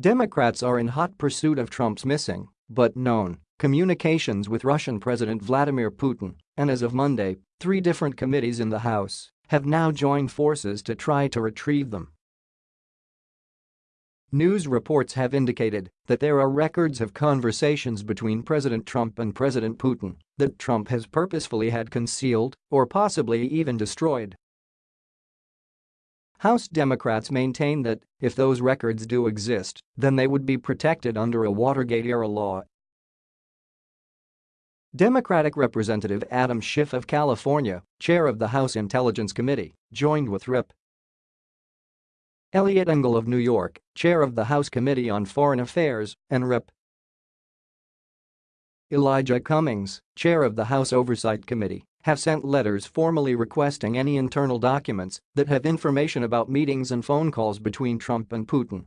Democrats are in hot pursuit of Trump's missing, but known, communications with Russian President Vladimir Putin, and as of Monday, three different committees in the House have now joined forces to try to retrieve them. News reports have indicated that there are records of conversations between President Trump and President Putin that Trump has purposefully had concealed or possibly even destroyed. House Democrats maintain that, if those records do exist, then they would be protected under a Watergate-era law. Democratic Representative Adam Schiff of California, chair of the House Intelligence Committee, joined with Rep. Eliot Engel of New York, chair of the House Committee on Foreign Affairs, and Rep. Elijah Cummings, chair of the House Oversight Committee, have sent letters formally requesting any internal documents that have information about meetings and phone calls between Trump and Putin.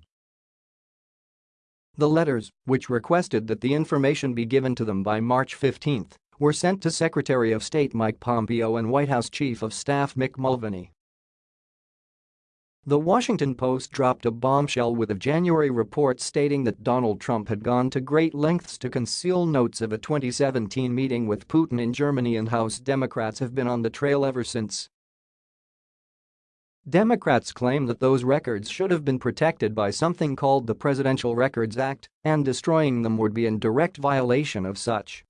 The letters, which requested that the information be given to them by March 15, were sent to Secretary of State Mike Pompeo and White House Chief of Staff Mick Mulvaney. The Washington Post dropped a bombshell with a January report stating that Donald Trump had gone to great lengths to conceal notes of a 2017 meeting with Putin in Germany and House Democrats have been on the trail ever since. Democrats claim that those records should have been protected by something called the Presidential Records Act, and destroying them would be in direct violation of such.